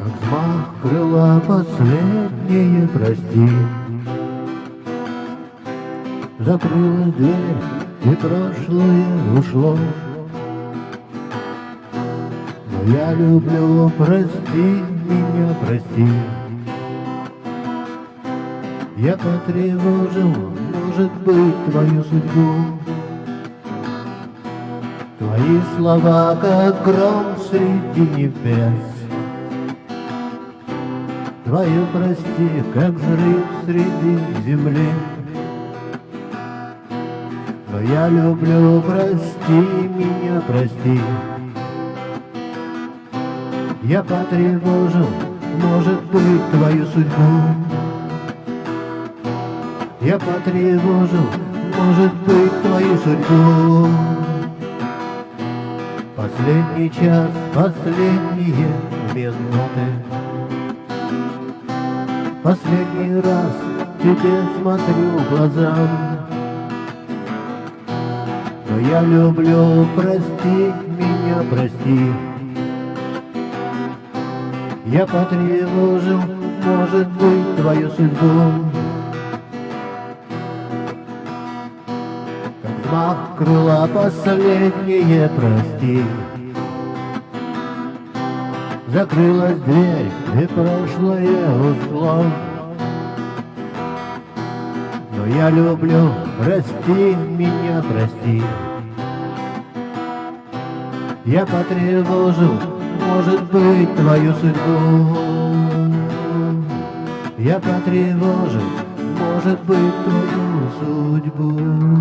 Как взмах крыла последнее прости. Закрылась дверь, и прошлое ушло. Но я люблю, прости меня, прости. Я потревожил, может быть, твою судьбу. Твои слова, как гром среди небес Твое прости, как взрыв среди земли. Но я люблю, прости меня, прости. Я потревожил, может быть, твою судьбу. Я потревожил, может быть, твою судьбу. Последний час, последние минуты Последний раз тебе смотрю в глаза Но я люблю, прости меня, прости. Я потревожил, может быть, твою судьбу. Взмах крыла последнее прости Закрылась дверь, и прошлое ушло Но я люблю, прости меня, прости. Я потревожил, может быть, твою судьбу. Я потревожил, может быть, твою судьбу